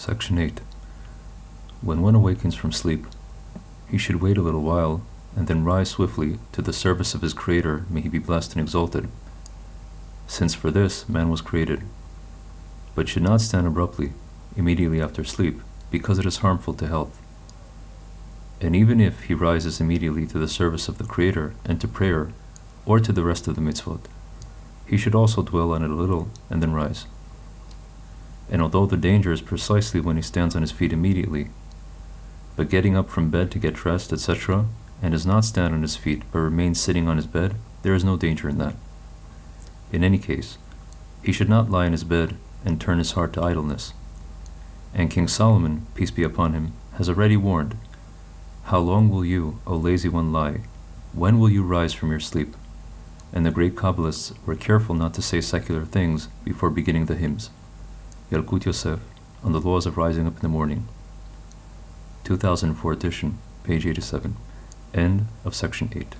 Section 8. When one awakens from sleep, he should wait a little while and then rise swiftly to the service of his Creator, may he be blessed and exalted, since for this man was created, but should not stand abruptly, immediately after sleep, because it is harmful to health. And even if he rises immediately to the service of the Creator and to prayer, or to the rest of the mitzvot, he should also dwell on it a little and then rise. And although the danger is precisely when he stands on his feet immediately, but getting up from bed to get dressed, etc., and does not stand on his feet but remains sitting on his bed, there is no danger in that. In any case, he should not lie in his bed and turn his heart to idleness. And King Solomon, peace be upon him, has already warned, How long will you, O lazy one, lie? When will you rise from your sleep? And the great Kabbalists were careful not to say secular things before beginning the hymns. Yalkut Yosef, on the laws of rising up in the morning. 2004 edition, page 87. End of section 8.